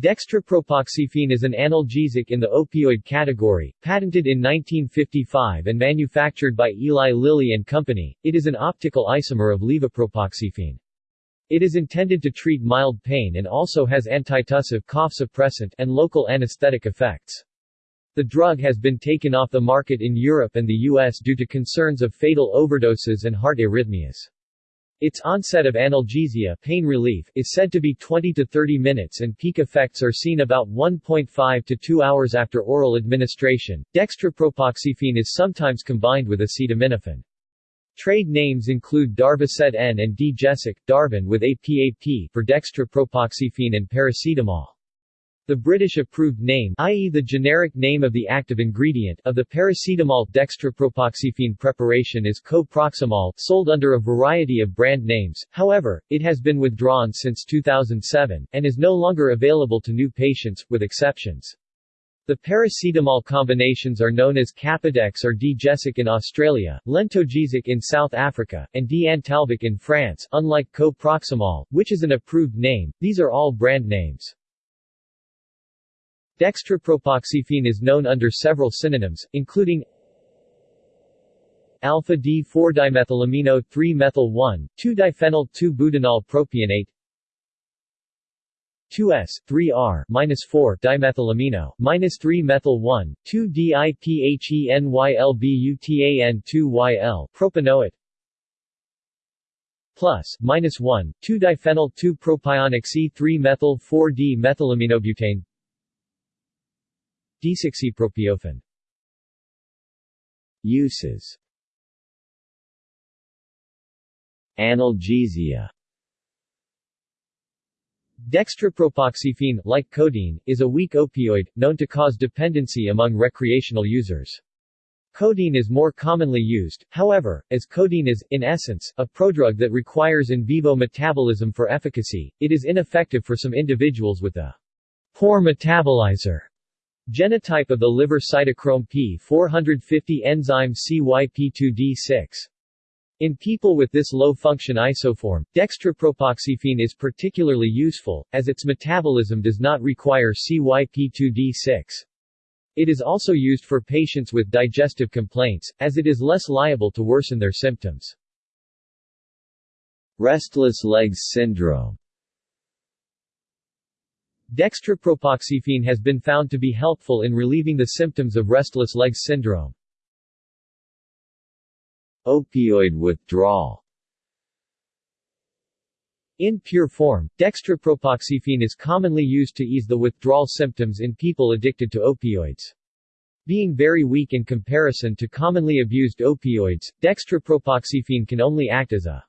Dextropropoxyphene is an analgesic in the opioid category, patented in 1955 and manufactured by Eli Lilly and Company. It is an optical isomer of levopropoxyphene. It is intended to treat mild pain and also has antitussive cough suppressant and local anesthetic effects. The drug has been taken off the market in Europe and the US due to concerns of fatal overdoses and heart arrhythmias. Its onset of analgesia pain relief is said to be 20 to 30 minutes and peak effects are seen about 1.5 to 2 hours after oral administration. Dextropropoxyphene is sometimes combined with acetaminophen. Trade names include Darvocet N and Di-Gesic, Darvon with APAP for dextropropoxyphene and paracetamol. The British-approved name i.e. the generic name of the active ingredient of the paracetamol dextropropoxyphene preparation is coproxamol, sold under a variety of brand names, however, it has been withdrawn since 2007, and is no longer available to new patients, with exceptions. The paracetamol combinations are known as Capadex or Di-Gesic in Australia, Lentogesic in South Africa, and Di-Antalvic in France. Unlike coproxamol, which is an approved name, these are all brand names. Dextropropoxyphene is known under several synonyms, including alpha D4-dimethylamino 3-methyl 1,2-diphenyl 2-butanol propionate 2S, 3R, minus 4 dimethylamino, minus 3 methyl 1, 2 diphenylbutan 2 YL, propanoate, plus, minus 1, 2 diphenyl 2 propionic C3 methyl 4 D methylaminobutane, Desoxypropiophen Uses. Analgesia. Dextropropoxyphene, like codeine, is a weak opioid, known to cause dependency among recreational users. Codeine is more commonly used, however, as codeine is, in essence, a prodrug that requires in vivo metabolism for efficacy, it is ineffective for some individuals with a poor metabolizer Genotype of the liver cytochrome P450 enzyme CYP2D6. In people with this low-function isoform, dextropropoxyphene is particularly useful, as its metabolism does not require CYP2D6. It is also used for patients with digestive complaints, as it is less liable to worsen their symptoms. Restless legs syndrome Dextropropoxyphene has been found to be helpful in relieving the symptoms of restless legs syndrome. Opioid withdrawal In pure form, dextropropoxyphene is commonly used to ease the withdrawal symptoms in people addicted to opioids. Being very weak in comparison to commonly abused opioids, dextropropoxyphene can only act as a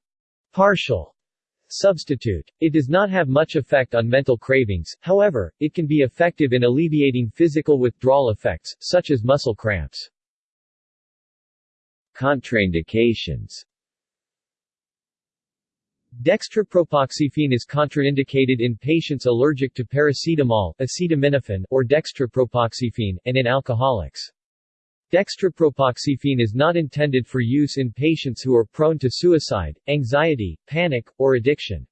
partial Substitute. It does not have much effect on mental cravings, however, it can be effective in alleviating physical withdrawal effects, such as muscle cramps. Contraindications Dextropropoxyphene is contraindicated in patients allergic to paracetamol, acetaminophen, or dextropropoxyphene, and in alcoholics. Dextropropoxyphene is not intended for use in patients who are prone to suicide, anxiety, panic, or addiction.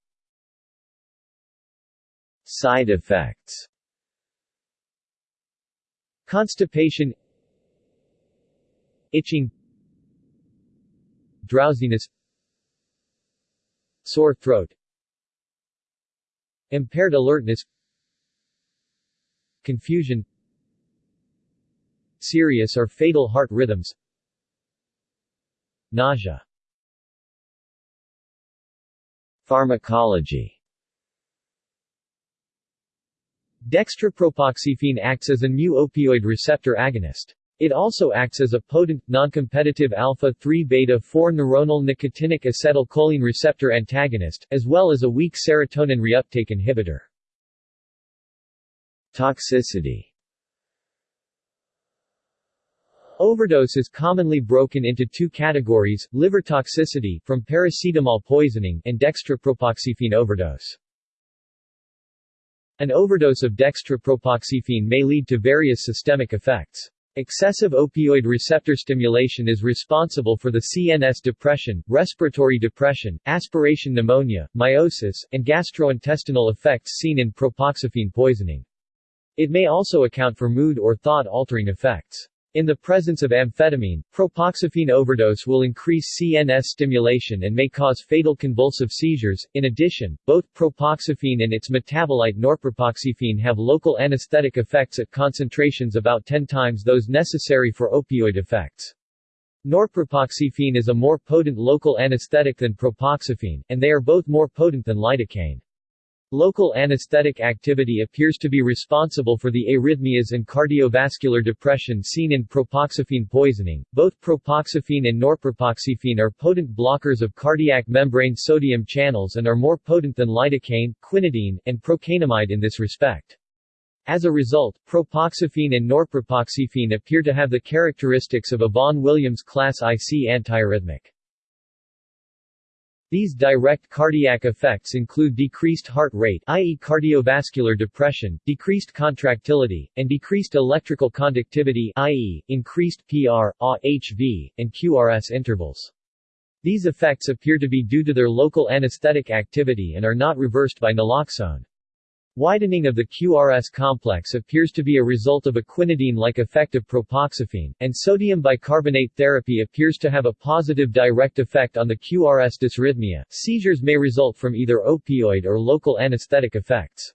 Side effects Constipation Itching Drowsiness Sore throat Impaired alertness Confusion serious or fatal heart rhythms Nausea Pharmacology Dextropropoxyphene acts as a mu-opioid receptor agonist. It also acts as a potent, non-competitive alpha-3-beta-4 neuronal nicotinic acetylcholine receptor antagonist, as well as a weak serotonin reuptake inhibitor. Toxicity Overdose is commonly broken into two categories, liver toxicity from paracetamol poisoning and dextropropoxyphene overdose. An overdose of dextropropoxyphene may lead to various systemic effects. Excessive opioid receptor stimulation is responsible for the CNS depression, respiratory depression, aspiration pneumonia, miosis, and gastrointestinal effects seen in propoxyphene poisoning. It may also account for mood or thought-altering effects. In the presence of amphetamine, propoxyphene overdose will increase CNS stimulation and may cause fatal convulsive seizures. In addition, both propoxyphene and its metabolite norpropoxyphene have local anesthetic effects at concentrations about 10 times those necessary for opioid effects. Norpropoxyphene is a more potent local anesthetic than propoxyphene, and they are both more potent than lidocaine. Local anesthetic activity appears to be responsible for the arrhythmias and cardiovascular depression seen in propoxyphene poisoning. Both propoxyphene and norpropoxyphene are potent blockers of cardiac membrane sodium channels and are more potent than lidocaine, quinidine, and procainamide in this respect. As a result, propoxyphene and norpropoxyphene appear to have the characteristics of a Vaughan-Williams class IC antiarrhythmic. These direct cardiac effects include decreased heart rate i.e. cardiovascular depression, decreased contractility, and decreased electrical conductivity i.e. increased PR, AHV, and QRS intervals. These effects appear to be due to their local anesthetic activity and are not reversed by naloxone. Widening of the QRS complex appears to be a result of a quinidine-like effect of propoxyphene, and sodium bicarbonate therapy appears to have a positive direct effect on the QRS dysrhythmia. Seizures may result from either opioid or local anesthetic effects.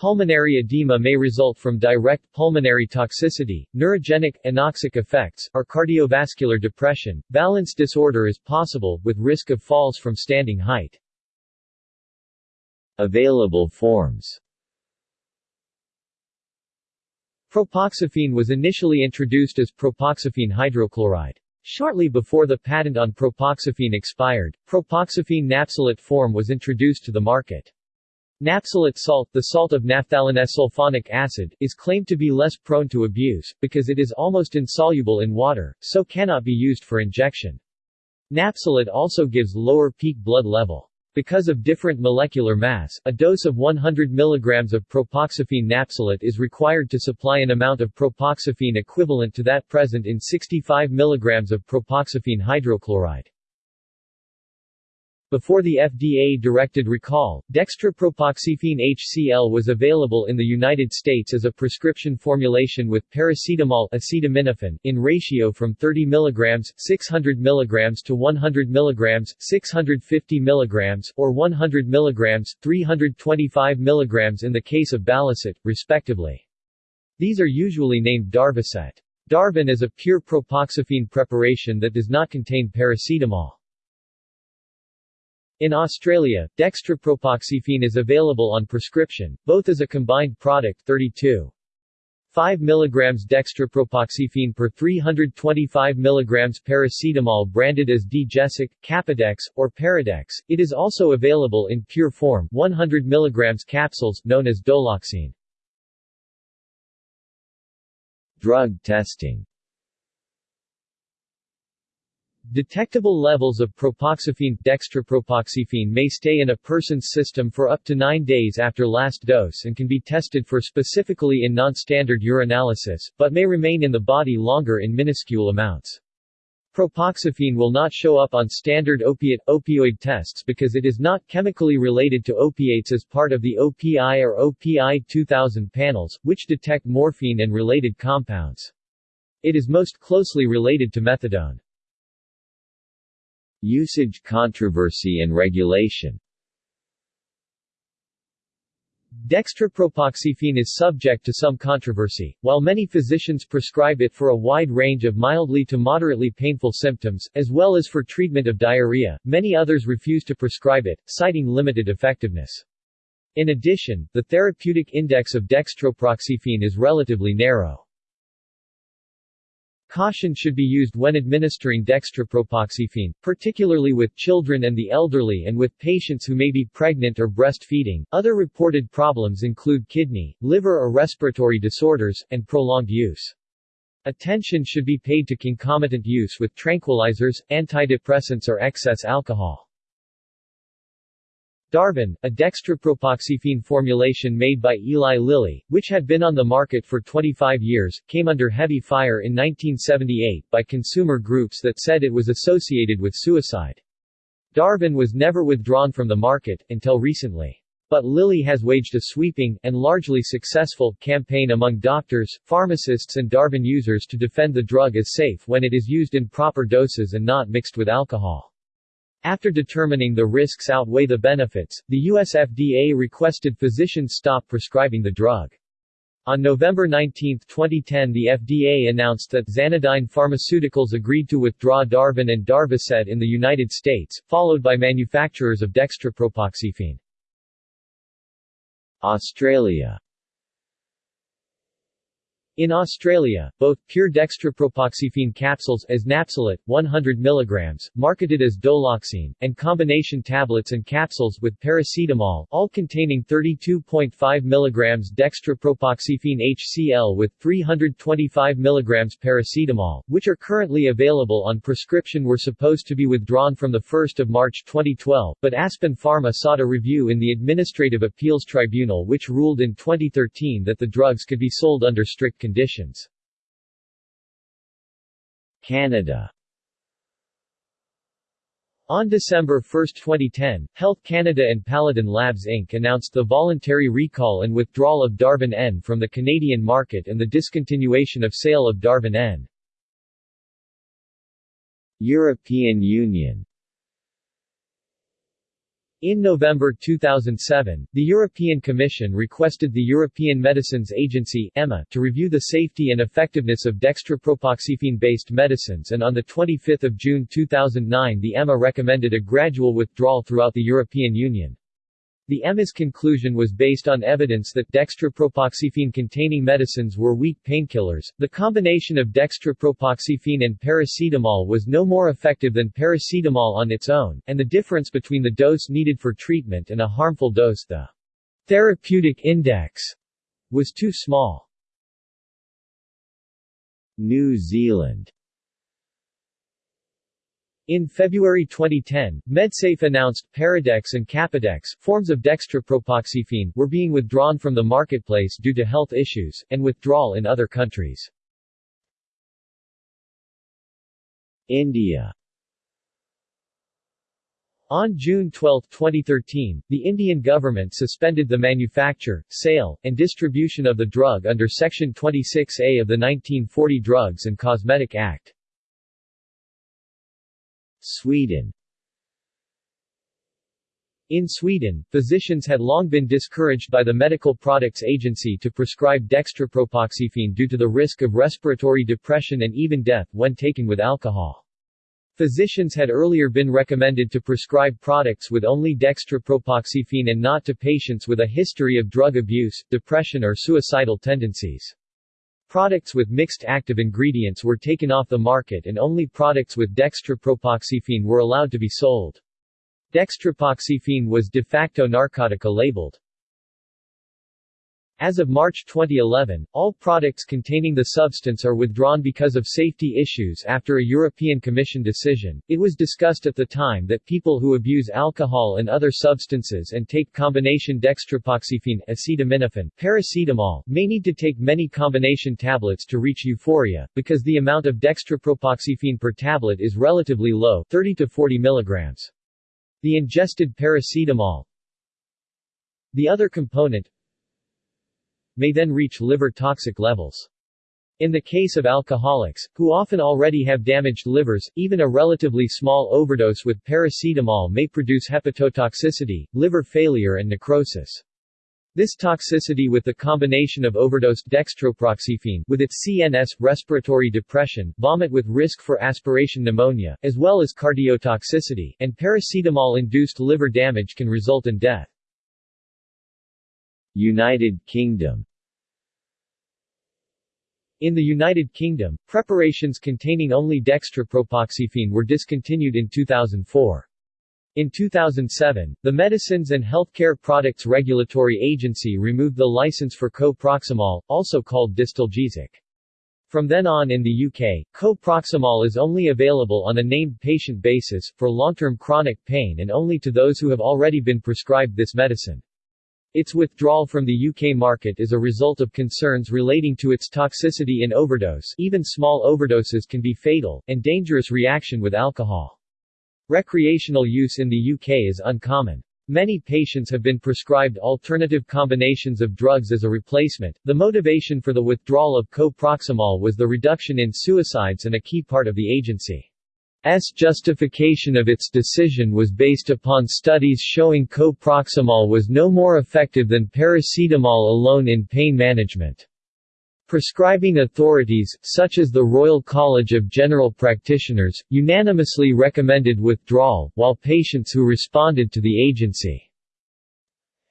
Pulmonary edema may result from direct pulmonary toxicity, neurogenic, anoxic effects, or cardiovascular depression. Balance disorder is possible, with risk of falls from standing height. Available forms Propoxyphene was initially introduced as propoxyphene hydrochloride. Shortly before the patent on propoxyphene expired, propoxyphene napsylate form was introduced to the market. Napsylate salt, the salt of naphthalenous acid, is claimed to be less prone to abuse, because it is almost insoluble in water, so cannot be used for injection. Napsylate also gives lower peak blood level. Because of different molecular mass, a dose of 100 mg of propoxyphene napsylate is required to supply an amount of propoxyphene equivalent to that present in 65 mg of propoxyphene hydrochloride. Before the FDA-directed recall, dextropropoxyphene HCl was available in the United States as a prescription formulation with paracetamol acetaminophen in ratio from 30 mg, 600 mg to 100 mg, 650 mg, or 100 mg, 325 mg in the case of Balicet, respectively. These are usually named Darvocet. Darvon is a pure propoxyphene preparation that does not contain paracetamol. In Australia, dextropropoxyphene is available on prescription, both as a combined product 32. 5 mg dextropropoxyphene per 325 mg paracetamol branded as Di-Gesic, Capadex, or Paradex. It is also available in pure form 100 mg capsules known as doloxene. Drug testing Detectable levels of propoxyphene dextropropoxyphene may stay in a person's system for up to 9 days after last dose and can be tested for specifically in non-standard urinalysis, but may remain in the body longer in minuscule amounts. Propoxyphene will not show up on standard opiate opioid tests because it is not chemically related to opiates as part of the OPI or OPI 2000 panels, which detect morphine and related compounds. It is most closely related to methadone. Usage controversy and regulation Dextropropoxyphene is subject to some controversy. While many physicians prescribe it for a wide range of mildly to moderately painful symptoms, as well as for treatment of diarrhea, many others refuse to prescribe it, citing limited effectiveness. In addition, the therapeutic index of dextropropoxyphene is relatively narrow. Caution should be used when administering dextropropoxyphene, particularly with children and the elderly and with patients who may be pregnant or breastfeeding. Other reported problems include kidney, liver or respiratory disorders, and prolonged use. Attention should be paid to concomitant use with tranquilizers, antidepressants or excess alcohol. Darvon, a dextropropoxyphene formulation made by Eli Lilly, which had been on the market for 25 years, came under heavy fire in 1978 by consumer groups that said it was associated with suicide. Darvon was never withdrawn from the market, until recently. But Lilly has waged a sweeping, and largely successful, campaign among doctors, pharmacists and Darvon users to defend the drug as safe when it is used in proper doses and not mixed with alcohol. After determining the risks outweigh the benefits, the US FDA requested physicians stop prescribing the drug. On November 19, 2010 the FDA announced that Xanodyne Pharmaceuticals agreed to withdraw Darvon and Darvocet in the United States, followed by manufacturers of dextropropoxyphene. Australia in Australia, both pure dextropropoxyphene capsules as napsylate, 100 mg, marketed as Doloxene, and combination tablets and capsules with paracetamol, all containing 32.5 mg dextropropoxyphene HCl with 325 mg paracetamol, which are currently available on prescription were supposed to be withdrawn from 1 March 2012, but Aspen Pharma sought a review in the Administrative Appeals Tribunal which ruled in 2013 that the drugs could be sold under strict conditions. Canada on December 1, 2010, Health Canada and Paladin Labs Inc. announced the voluntary recall and withdrawal of Darvon N from the Canadian market and the discontinuation of sale of Darvon N. European Union in November 2007, the European Commission requested the European Medicines Agency EMA to review the safety and effectiveness of dextropropoxyphene-based medicines and on 25 June 2009 the EMA recommended a gradual withdrawal throughout the European Union. The EMA's conclusion was based on evidence that dextropropoxyphene-containing medicines were weak painkillers. The combination of dextropropoxyphene and paracetamol was no more effective than paracetamol on its own, and the difference between the dose needed for treatment and a harmful dose the therapeutic index was too small. New Zealand in February 2010, MedSafe announced Paradex and Capadex, forms of dextropropoxyphene, were being withdrawn from the marketplace due to health issues, and withdrawal in other countries. India on June 12, 2013, the Indian government suspended the manufacture, sale, and distribution of the drug under Section 26A of the 1940 Drugs and Cosmetic Act. Sweden in Sweden, physicians had long been discouraged by the Medical Products Agency to prescribe dextropropoxyphene due to the risk of respiratory depression and even death when taken with alcohol. Physicians had earlier been recommended to prescribe products with only dextropropoxyphene and not to patients with a history of drug abuse, depression or suicidal tendencies. Products with mixed active ingredients were taken off the market and only products with dextropropoxyphene were allowed to be sold. Dextropropoxyphene was de facto narcotica labeled. As of March 2011, all products containing the substance are withdrawn because of safety issues after a European Commission decision. It was discussed at the time that people who abuse alcohol and other substances and take combination dextropropoxyphene, acetaminophen, paracetamol, may need to take many combination tablets to reach euphoria, because the amount of dextropropoxyphene per tablet is relatively low 30 to 40 mg. The ingested paracetamol, the other component, may then reach liver toxic levels. In the case of alcoholics, who often already have damaged livers, even a relatively small overdose with paracetamol may produce hepatotoxicity, liver failure and necrosis. This toxicity with the combination of overdosed dextropropoxyphene with its CNS, respiratory depression, vomit with risk for aspiration pneumonia, as well as cardiotoxicity, and paracetamol-induced liver damage can result in death. United Kingdom in the United Kingdom, preparations containing only dextropropoxyphene were discontinued in 2004. In 2007, the Medicines and Healthcare Products Regulatory Agency removed the license for co-proxamol, also called Distalgesic. From then on in the UK, coproxamol is only available on a named patient basis, for long-term chronic pain and only to those who have already been prescribed this medicine. Its withdrawal from the UK market is a result of concerns relating to its toxicity in overdose even small overdoses can be fatal, and dangerous reaction with alcohol. Recreational use in the UK is uncommon. Many patients have been prescribed alternative combinations of drugs as a replacement. The motivation for the withdrawal of coproxamol was the reduction in suicides and a key part of the agency's justification of its decision was based upon studies showing coproxamol was no more effective than paracetamol alone in pain management. Prescribing authorities, such as the Royal College of General Practitioners, unanimously recommended withdrawal, while patients who responded to the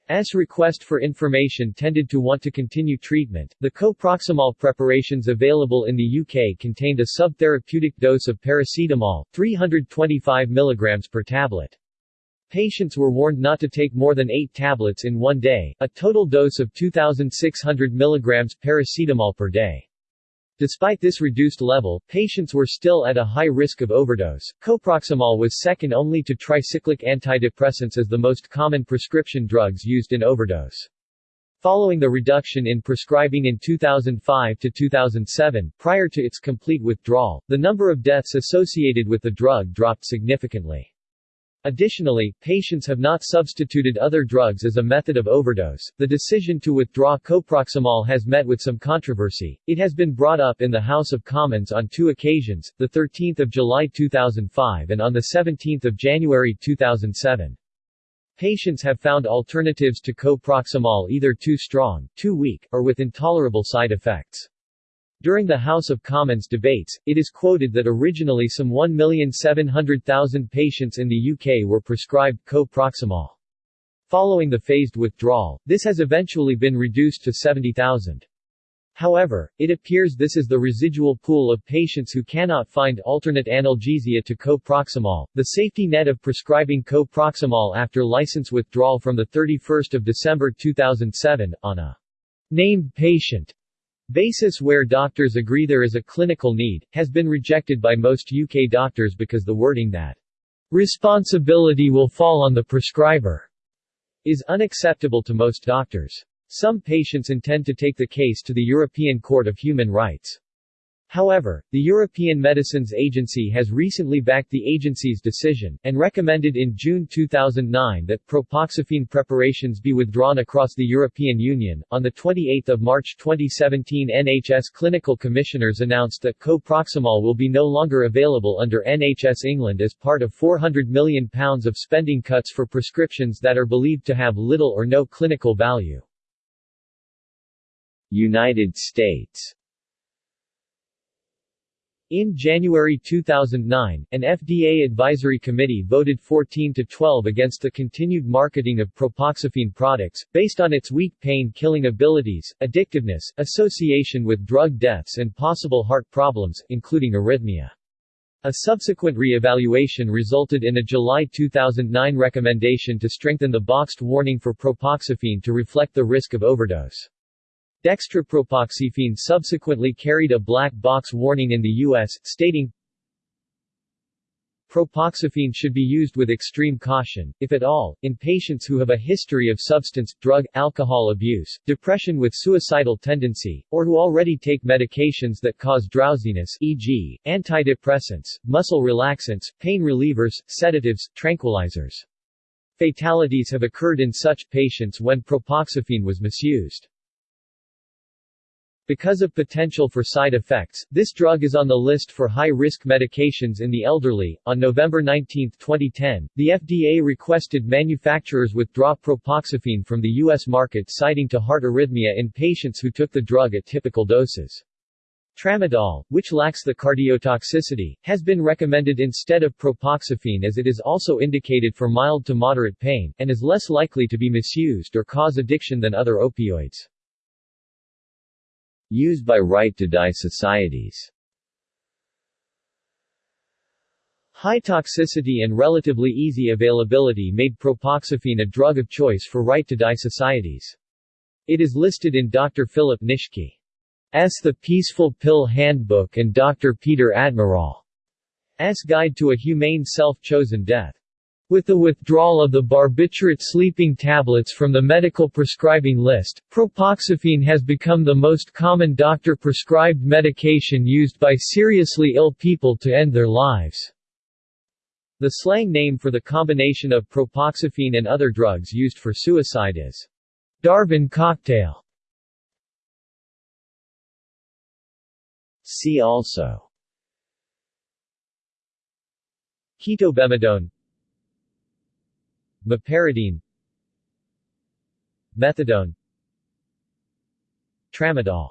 agency's request for information tended to want to continue treatment. The coproxamol preparations available in the UK contained a subtherapeutic dose of paracetamol, 325 mg per tablet. Patients were warned not to take more than 8 tablets in one day, a total dose of 2,600 mg paracetamol per day. Despite this reduced level, patients were still at a high risk of overdose. Coproxamol was second only to tricyclic antidepressants as the most common prescription drugs used in overdose. Following the reduction in prescribing in 2005 to 2007, prior to its complete withdrawal, the number of deaths associated with the drug dropped significantly. Additionally, patients have not substituted other drugs as a method of overdose. The decision to withdraw coproxamol has met with some controversy. It has been brought up in the House of Commons on two occasions, the 13th of July 2005 and on the 17th of January 2007. Patients have found alternatives to coproxamol either too strong, too weak, or with intolerable side effects. During the House of Commons debates, it is quoted that originally some 1,700,000 patients in the UK were prescribed coproxamol. Following the phased withdrawal, this has eventually been reduced to 70,000. However, it appears this is the residual pool of patients who cannot find alternate analgesia to coproxamol. The safety net of prescribing coproxamol after license withdrawal from the 31st of December 2007 on a named patient basis where doctors agree there is a clinical need, has been rejected by most UK doctors because the wording that responsibility will fall on the prescriber is unacceptable to most doctors. Some patients intend to take the case to the European Court of Human Rights. However, the European Medicines Agency has recently backed the agency's decision, and recommended in June 2009 that propoxyphene preparations be withdrawn across the European Union. On 28 March 2017 NHS clinical commissioners announced that coproxamol will be no longer available under NHS England as part of £400 million of spending cuts for prescriptions that are believed to have little or no clinical value. United States in January 2009, an FDA advisory committee voted 14 to 12 against the continued marketing of propoxyphene products, based on its weak pain-killing abilities, addictiveness, association with drug deaths and possible heart problems, including arrhythmia. A subsequent re-evaluation resulted in a July 2009 recommendation to strengthen the boxed warning for propoxyphene to reflect the risk of overdose. Dextropropoxyphene subsequently carried a black box warning in the U.S., stating, Propoxyphene should be used with extreme caution, if at all, in patients who have a history of substance, drug, alcohol abuse, depression with suicidal tendency, or who already take medications that cause drowsiness e.g., antidepressants, muscle relaxants, pain relievers, sedatives, tranquilizers. Fatalities have occurred in such patients when propoxyphene was misused. Because of potential for side effects, this drug is on the list for high-risk medications in the elderly. On November 19, 2010, the FDA requested manufacturers withdraw propoxyphene from the U.S. market citing to heart arrhythmia in patients who took the drug at typical doses. Tramadol, which lacks the cardiotoxicity, has been recommended instead of propoxyphene as it is also indicated for mild to moderate pain, and is less likely to be misused or cause addiction than other opioids. Used by Right to Die societies High toxicity and relatively easy availability made propoxyphene a drug of choice for Right to Die societies. It is listed in Dr. Philip Nitschke. The Peaceful Pill Handbook and Dr. Pieter Admiraal's Guide to a Humane Self-Chosen Death. With the withdrawal of the barbiturate sleeping tablets from the medical prescribing list, propoxyphene has become the most common doctor-prescribed medication used by seriously ill people to end their lives. The slang name for the combination of propoxyphene and other drugs used for suicide is Darvon cocktail. See also Ketobemidone Meperidine Methadone. Tramadol.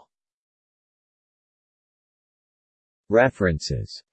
References